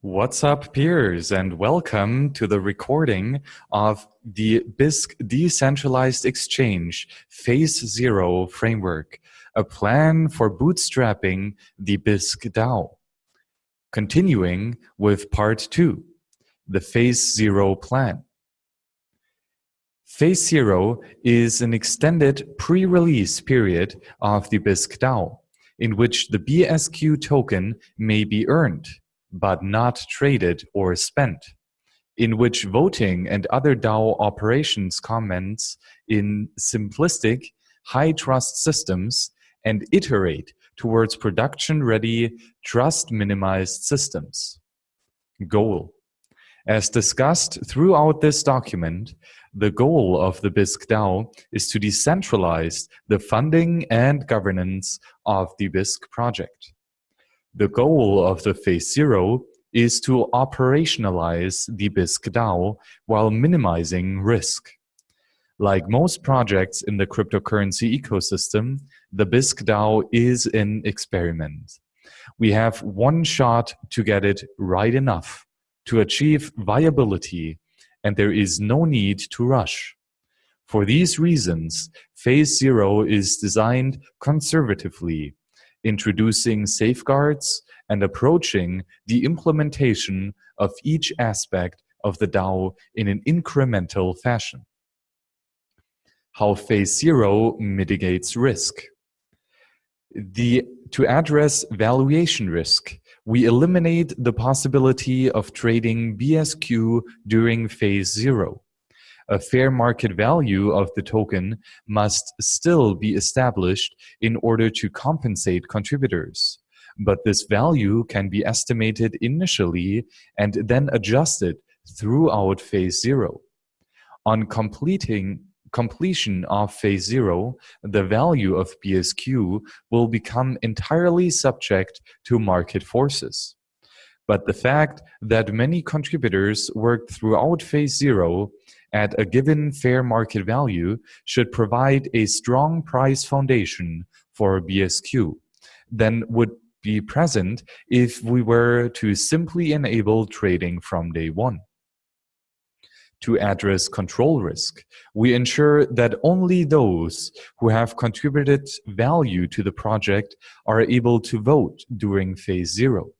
What's up, peers, and welcome to the recording of the Bisq Decentralized Exchange Phase Zero Framework, a plan for bootstrapping the Bisq DAO. Continuing with part two, the Phase Zero plan. Phase Zero is an extended pre-release period of the Bisq DAO, in which the BSQ token may be earned but not traded or spent, in which voting and other DAO operations commence in simplistic, high-trust systems and iterate towards production-ready, trust-minimized systems. Goal. As discussed throughout this document, the goal of the Bisq DAO is to decentralize the funding and governance of the Bisq project. The goal of the Phase Zero is to operationalize the Bisq DAO while minimizing risk. Like most projects in the cryptocurrency ecosystem, the Bisq DAO is an experiment. We have one shot to get it right enough to achieve viability, and there is no need to rush. For these reasons, Phase Zero is designed conservatively introducing safeguards, and approaching the implementation of each aspect of the DAO in an incremental fashion. How Phase Zero mitigates risk. The, to address valuation risk, we eliminate the possibility of trading BSQ during Phase Zero a fair market value of the token must still be established in order to compensate contributors. But this value can be estimated initially and then adjusted throughout phase zero. On completing completion of phase zero, the value of BSQ will become entirely subject to market forces. But the fact that many contributors worked throughout phase zero at a given fair market value should provide a strong price foundation for BSQ than would be present if we were to simply enable trading from day one. To address control risk, we ensure that only those who have contributed value to the project are able to vote during phase zero.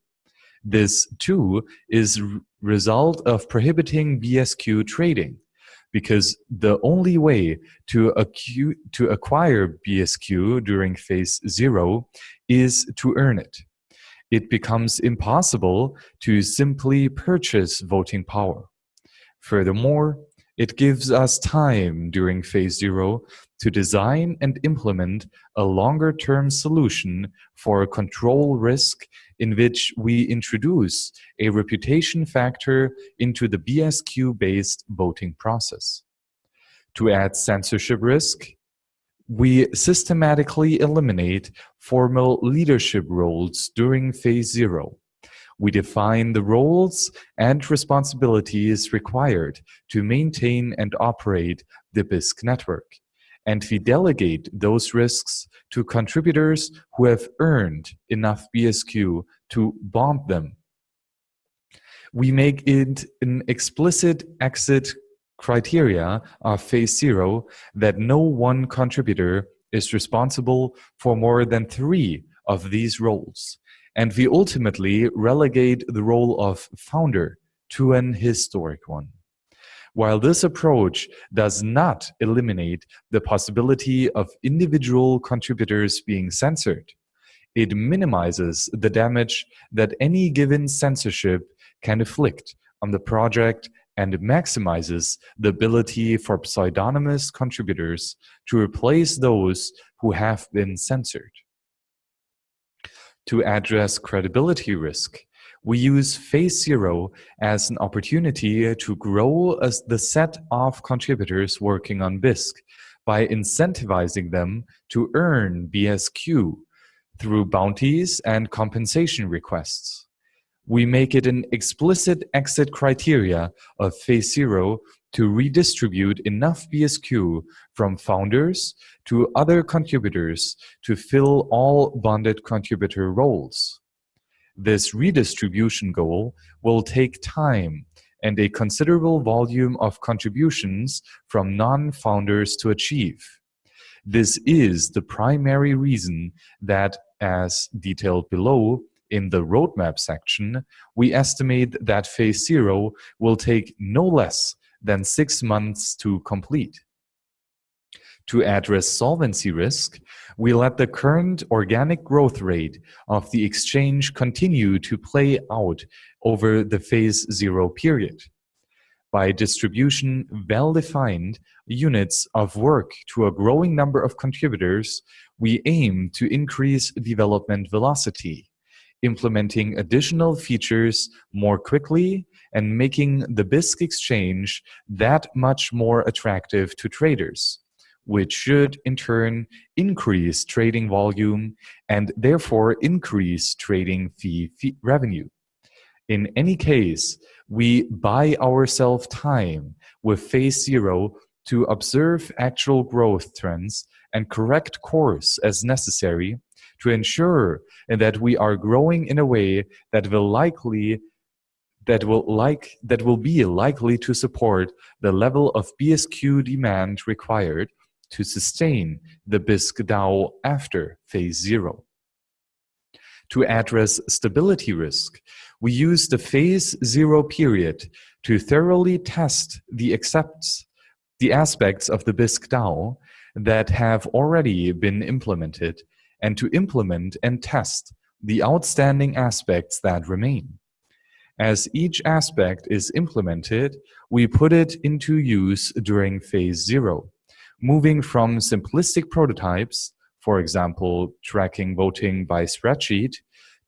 This, too, is result of prohibiting BSQ trading, because the only way to, to acquire BSQ during phase zero is to earn it. It becomes impossible to simply purchase voting power. Furthermore, it gives us time during phase zero to design and implement a longer-term solution for control risk in which we introduce a reputation factor into the BSQ-based voting process. To add censorship risk, we systematically eliminate formal leadership roles during phase zero. We define the roles and responsibilities required to maintain and operate the Bisq network and we delegate those risks to contributors who have earned enough BSQ to bond them. We make it an explicit exit criteria of phase zero that no one contributor is responsible for more than three of these roles. And we ultimately relegate the role of founder to an historic one. While this approach does not eliminate the possibility of individual contributors being censored, it minimizes the damage that any given censorship can inflict on the project and maximizes the ability for pseudonymous contributors to replace those who have been censored. To address credibility risk, we use phase zero as an opportunity to grow as the set of contributors working on Bisq by incentivizing them to earn BSQ through bounties and compensation requests. We make it an explicit exit criteria of phase zero to redistribute enough BSQ from founders to other contributors to fill all bonded contributor roles. This redistribution goal will take time and a considerable volume of contributions from non-founders to achieve. This is the primary reason that, as detailed below in the roadmap section, we estimate that phase zero will take no less than six months to complete. To address solvency risk, we let the current organic growth rate of the exchange continue to play out over the phase zero period. By distribution well-defined units of work to a growing number of contributors, we aim to increase development velocity, implementing additional features more quickly and making the Bisq exchange that much more attractive to traders which should in turn increase trading volume and therefore increase trading fee, fee revenue. In any case, we buy ourselves time with phase zero to observe actual growth trends and correct course as necessary to ensure that we are growing in a way that will likely that will like that will be likely to support the level of BSQ demand required to sustain the Bisq DAO after phase zero. To address stability risk, we use the phase zero period to thoroughly test the accepts the aspects of the Bisq DAO that have already been implemented and to implement and test the outstanding aspects that remain. As each aspect is implemented, we put it into use during phase zero moving from simplistic prototypes, for example, tracking voting by spreadsheet,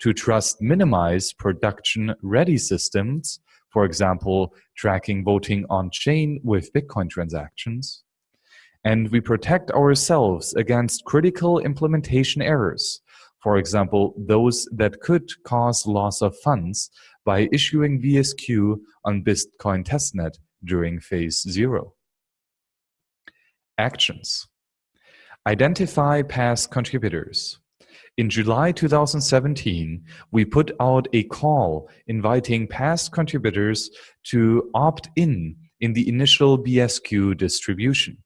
to trust minimize production ready systems, for example, tracking voting on chain with Bitcoin transactions. And we protect ourselves against critical implementation errors, for example, those that could cause loss of funds by issuing BSQ on Bitcoin testnet during phase zero. Actions. Identify past contributors. In July 2017, we put out a call inviting past contributors to opt in in the initial BSQ distribution.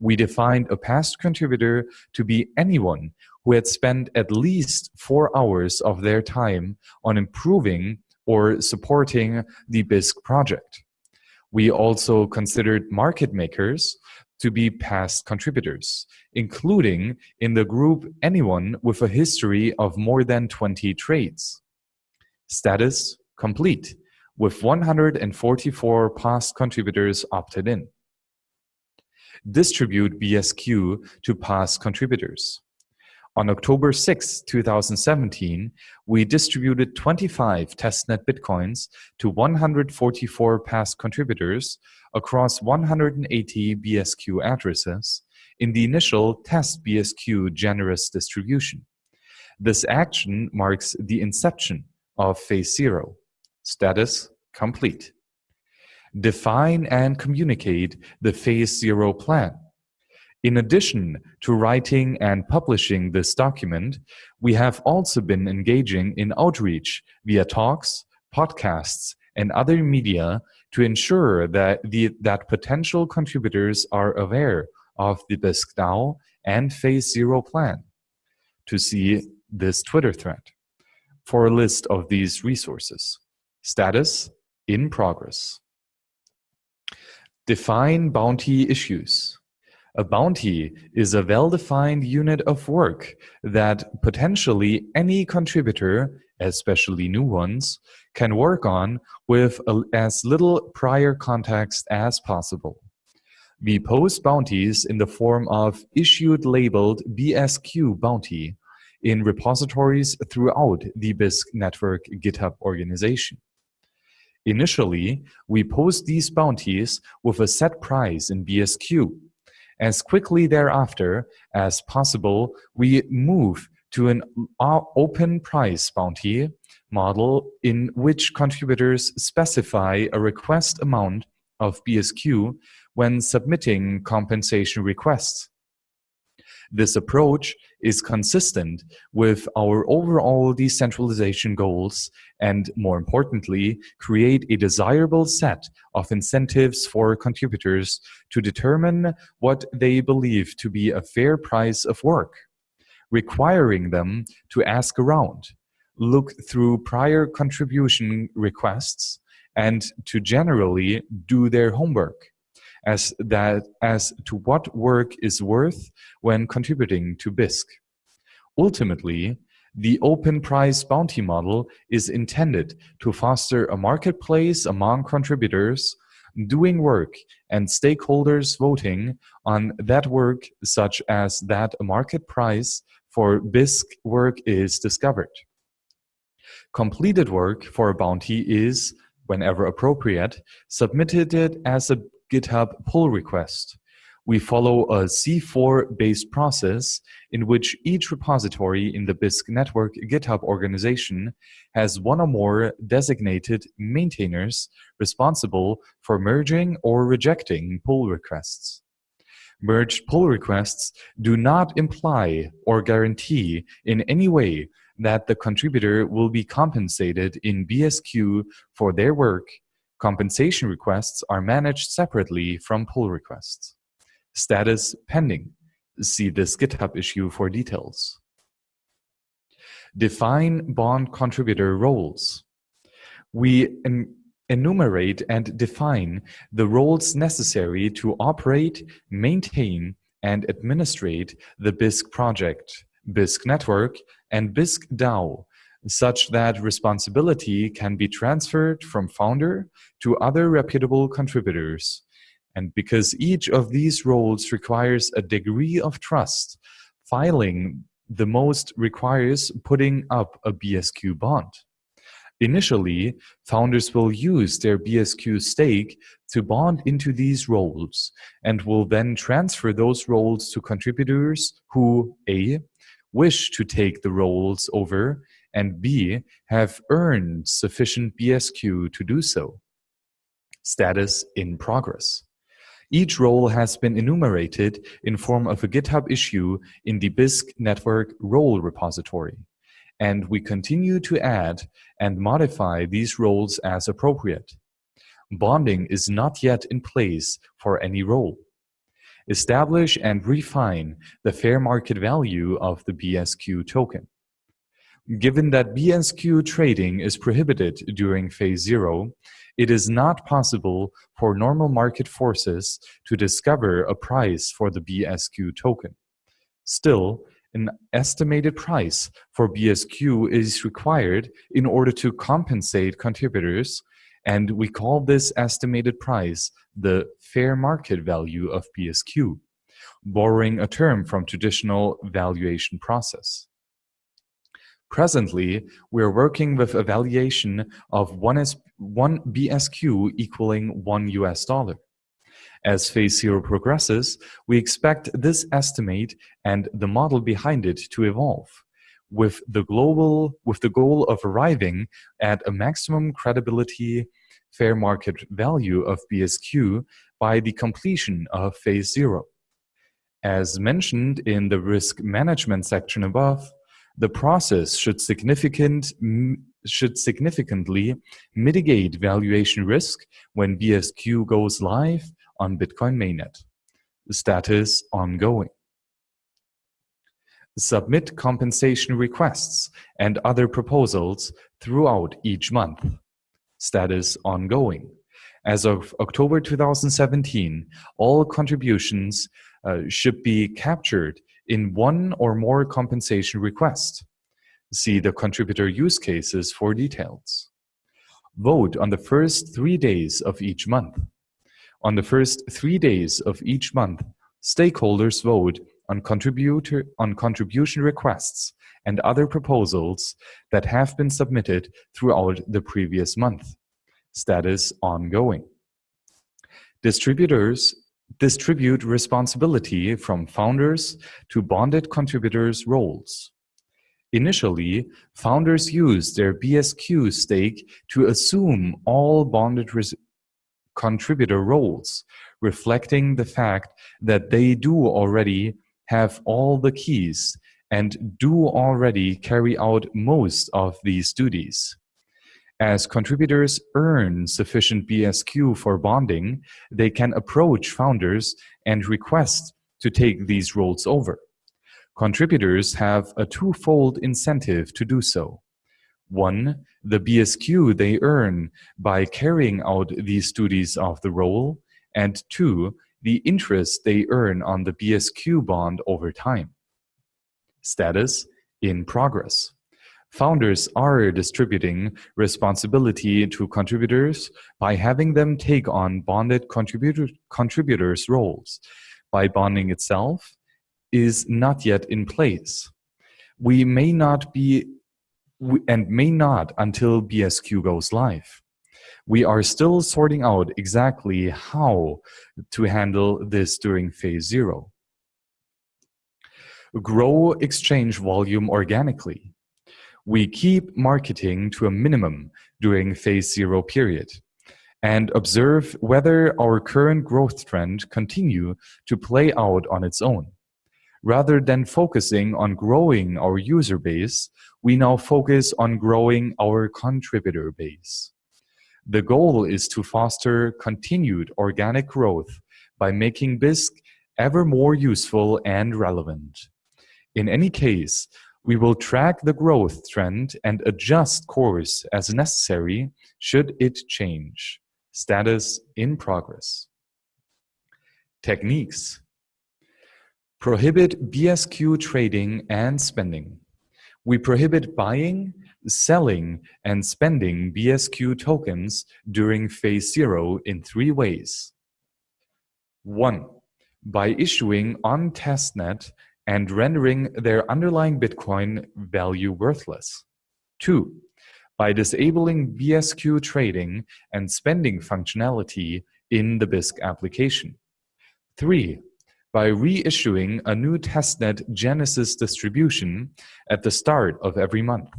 We defined a past contributor to be anyone who had spent at least four hours of their time on improving or supporting the Bisq project. We also considered market makers to be past contributors, including in the group anyone with a history of more than 20 trades. Status complete, with 144 past contributors opted in. Distribute BSQ to past contributors. On October 6, 2017, we distributed 25 testnet bitcoins to 144 past contributors across 180 BSQ addresses in the initial test BSQ Genesis distribution. This action marks the inception of phase zero. Status complete. Define and communicate the phase zero plan. In addition to writing and publishing this document, we have also been engaging in outreach via talks, podcasts, and other media to ensure that, the, that potential contributors are aware of the Bisq DAO and Phase Zero plan. To see this Twitter thread for a list of these resources. Status in progress. Define bounty issues. A bounty is a well-defined unit of work that potentially any contributor, especially new ones, can work on with as little prior context as possible. We post bounties in the form of issued labeled BSQ bounty in repositories throughout the Bisq network GitHub organization. Initially, we post these bounties with a set price in BSQ as quickly thereafter as possible, we move to an open price bounty model in which contributors specify a request amount of BSQ when submitting compensation requests. This approach is consistent with our overall decentralization goals and, more importantly, create a desirable set of incentives for contributors to determine what they believe to be a fair price of work, requiring them to ask around, look through prior contribution requests, and to generally do their homework as that as to what work is worth when contributing to Bisq. Ultimately, the open price bounty model is intended to foster a marketplace among contributors doing work and stakeholders voting on that work such as that a market price for Bisq work is discovered. Completed work for a bounty is, whenever appropriate, submitted as a GitHub pull request. We follow a C4-based process in which each repository in the Bisq network GitHub organization has one or more designated maintainers responsible for merging or rejecting pull requests. Merged pull requests do not imply or guarantee in any way that the contributor will be compensated in BSQ for their work Compensation requests are managed separately from pull requests. Status pending. See this GitHub issue for details. Define bond contributor roles. We en enumerate and define the roles necessary to operate, maintain, and administrate the Bisq project, Bisq network, and Bisq DAO such that responsibility can be transferred from founder to other reputable contributors. And because each of these roles requires a degree of trust, filing the most requires putting up a BSQ bond. Initially, founders will use their BSQ stake to bond into these roles and will then transfer those roles to contributors who A. wish to take the roles over and B, have earned sufficient BSQ to do so. Status in progress. Each role has been enumerated in form of a GitHub issue in the Bisq network role repository, and we continue to add and modify these roles as appropriate. Bonding is not yet in place for any role. Establish and refine the fair market value of the BSQ token. Given that BSQ trading is prohibited during phase zero, it is not possible for normal market forces to discover a price for the BSQ token. Still, an estimated price for BSQ is required in order to compensate contributors, and we call this estimated price the fair market value of BSQ, borrowing a term from traditional valuation process. Presently, we are working with a valuation of 1, S, 1 BSQ equaling 1 US dollar. As phase zero progresses, we expect this estimate and the model behind it to evolve with the global with the goal of arriving at a maximum credibility fair market value of BSQ by the completion of phase zero. As mentioned in the risk management section above, the process should, significant, should significantly mitigate valuation risk when BSQ goes live on Bitcoin mainnet. Status ongoing. Submit compensation requests and other proposals throughout each month. Status ongoing. As of October 2017, all contributions uh, should be captured in one or more compensation requests. See the contributor use cases for details. Vote on the first three days of each month. On the first three days of each month, stakeholders vote on, contributor, on contribution requests and other proposals that have been submitted throughout the previous month. Status ongoing. Distributors distribute responsibility from founders to bonded contributors' roles. Initially, founders use their BSQ stake to assume all bonded contributor roles, reflecting the fact that they do already have all the keys and do already carry out most of these duties. As contributors earn sufficient BSQ for bonding, they can approach founders and request to take these roles over. Contributors have a twofold incentive to do so. One, the BSQ they earn by carrying out these duties of the role, and two, the interest they earn on the BSQ bond over time. Status in progress. Founders are distributing responsibility to contributors by having them take on bonded contributor, contributors' roles. By bonding itself is not yet in place. We may not be and may not until BSQ goes live. We are still sorting out exactly how to handle this during phase zero. Grow exchange volume organically. We keep marketing to a minimum during phase zero period and observe whether our current growth trend continue to play out on its own. Rather than focusing on growing our user base, we now focus on growing our contributor base. The goal is to foster continued organic growth by making Bisq ever more useful and relevant. In any case, we will track the growth trend and adjust course as necessary should it change. Status in progress. Techniques. Prohibit BSQ trading and spending. We prohibit buying, selling, and spending BSQ tokens during phase zero in three ways. One, by issuing on testnet and rendering their underlying Bitcoin value worthless. Two, by disabling BSQ trading and spending functionality in the Bisq application. Three, by reissuing a new testnet Genesis distribution at the start of every month.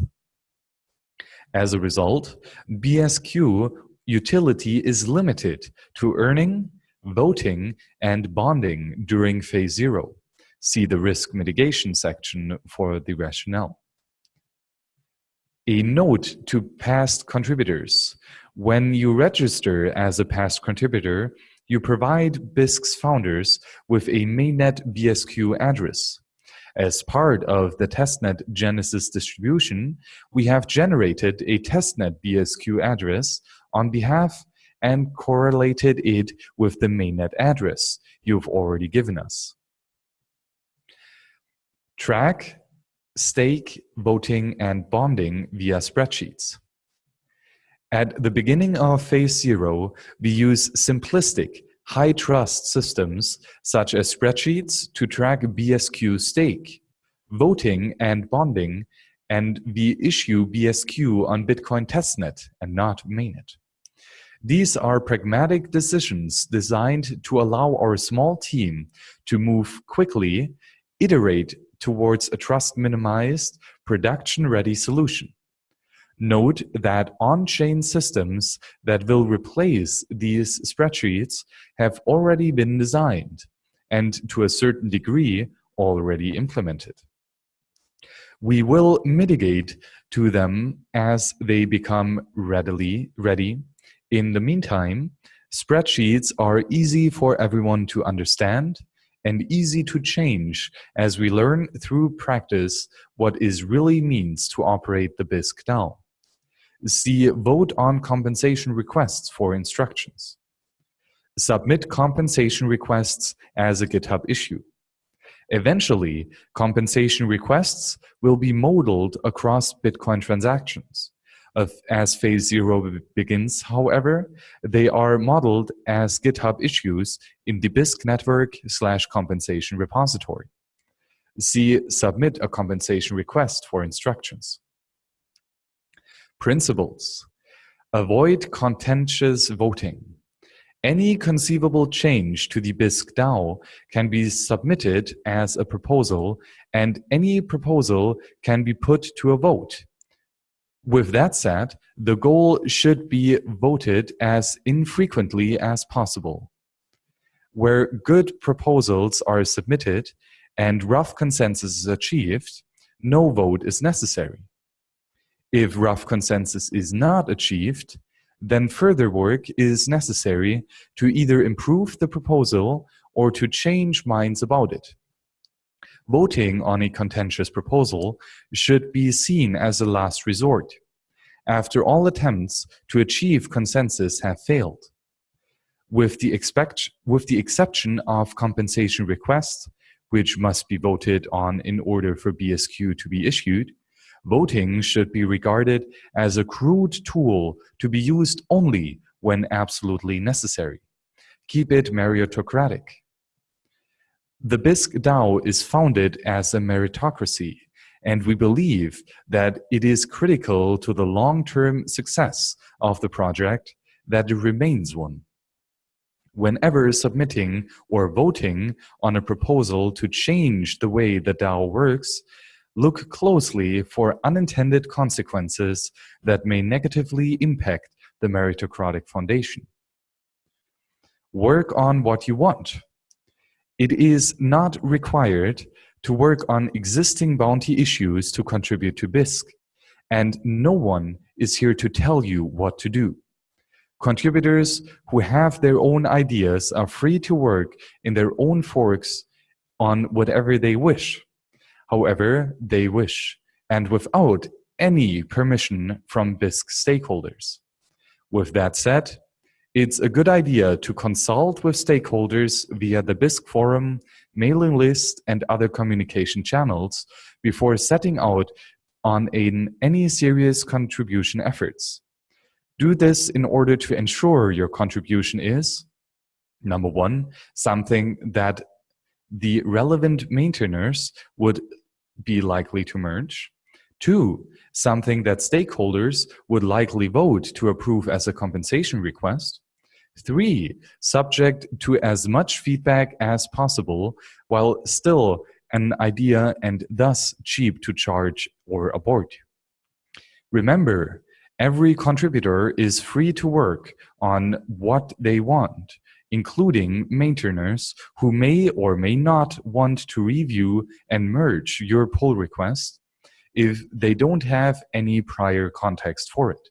As a result, BSQ utility is limited to earning, voting, and bonding during phase zero. See the risk mitigation section for the rationale. A note to past contributors. When you register as a past contributor, you provide Bisq's founders with a mainnet BSQ address. As part of the testnet Genesis distribution, we have generated a testnet BSQ address on behalf and correlated it with the mainnet address you've already given us. Track, stake, voting, and bonding via spreadsheets. At the beginning of phase zero, we use simplistic, high trust systems such as spreadsheets to track BSQ stake, voting and bonding, and we issue BSQ on Bitcoin testnet and not mainnet. These are pragmatic decisions designed to allow our small team to move quickly, iterate towards a trust minimized, production ready solution. Note that on-chain systems that will replace these spreadsheets have already been designed and to a certain degree already implemented. We will mitigate to them as they become readily ready. In the meantime, spreadsheets are easy for everyone to understand and easy to change as we learn through practice what is really means to operate the Bisq DAO. See Vote on compensation requests for instructions. Submit compensation requests as a GitHub issue. Eventually, compensation requests will be modeled across Bitcoin transactions. As phase zero begins, however, they are modeled as GitHub issues in the Bisq network slash compensation repository. See Submit a compensation request for instructions. Principles. Avoid contentious voting. Any conceivable change to the Bisq DAO can be submitted as a proposal and any proposal can be put to a vote. With that said, the goal should be voted as infrequently as possible. Where good proposals are submitted and rough consensus is achieved, no vote is necessary. If rough consensus is not achieved, then further work is necessary to either improve the proposal or to change minds about it. Voting on a contentious proposal should be seen as a last resort, after all attempts to achieve consensus have failed. With the, expect, with the exception of compensation requests, which must be voted on in order for BSQ to be issued, voting should be regarded as a crude tool to be used only when absolutely necessary. Keep it meritocratic. The Bisq DAO is founded as a meritocracy, and we believe that it is critical to the long-term success of the project that it remains one whenever submitting or voting on a proposal to change the way the DAO works, look closely for unintended consequences that may negatively impact the meritocratic foundation. Work on what you want. It is not required to work on existing bounty issues to contribute to Bisq, and no one is here to tell you what to do. Contributors who have their own ideas are free to work in their own forks on whatever they wish, however they wish, and without any permission from Bisq stakeholders. With that said, it's a good idea to consult with stakeholders via the Bisq forum, mailing list, and other communication channels before setting out on an, any serious contribution efforts. Do this in order to ensure your contribution is, number one, something that the relevant maintainers would be likely to merge. Two, something that stakeholders would likely vote to approve as a compensation request. Three, subject to as much feedback as possible while still an idea and thus cheap to charge or abort. Remember, Every contributor is free to work on what they want, including maintainers who may or may not want to review and merge your pull request if they don't have any prior context for it,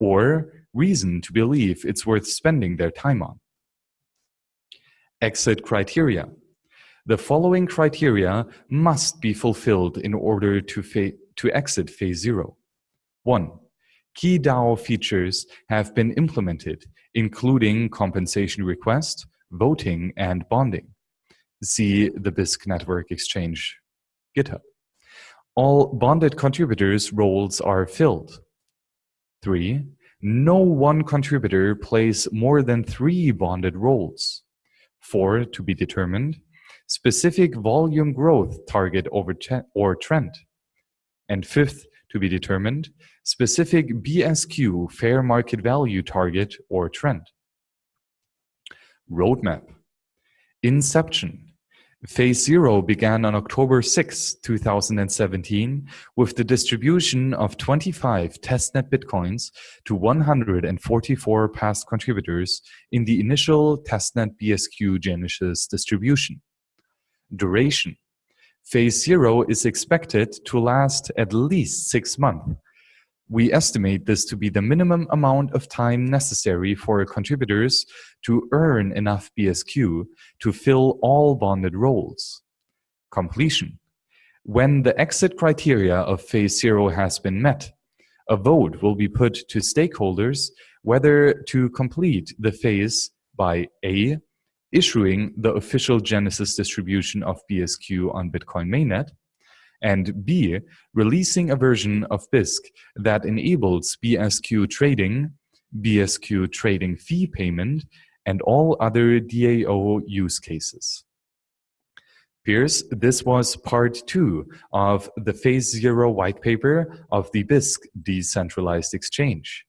or reason to believe it's worth spending their time on. Exit criteria. The following criteria must be fulfilled in order to, to exit phase zero. One, Key DAO features have been implemented, including compensation request, voting, and bonding. See the Bisq Network Exchange GitHub. All bonded contributors' roles are filled. Three, no one contributor plays more than three bonded roles. Four, to be determined, specific volume growth target over or trend. And fifth, to be determined, specific BSQ fair market value target or trend. Roadmap. Inception. Phase zero began on October 6, 2017, with the distribution of 25 testnet bitcoins to 144 past contributors in the initial testnet BSQ Genesis distribution. Duration. Phase zero is expected to last at least six months, we estimate this to be the minimum amount of time necessary for contributors to earn enough BSQ to fill all bonded roles. Completion. When the exit criteria of phase zero has been met, a vote will be put to stakeholders whether to complete the phase by A, issuing the official Genesis distribution of BSQ on Bitcoin mainnet, and B, releasing a version of Bisq that enables BSQ trading, BSQ trading fee payment, and all other DAO use cases. Peers, this was part two of the Phase Zero white paper of the Bisq decentralized exchange.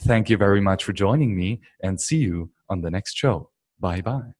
Thank you very much for joining me and see you on the next show. Bye bye.